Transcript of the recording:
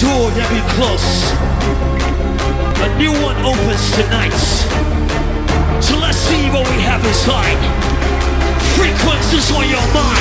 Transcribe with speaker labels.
Speaker 1: door that we close, a new one opens tonight. So let's see what we have inside. Frequencies on your mind.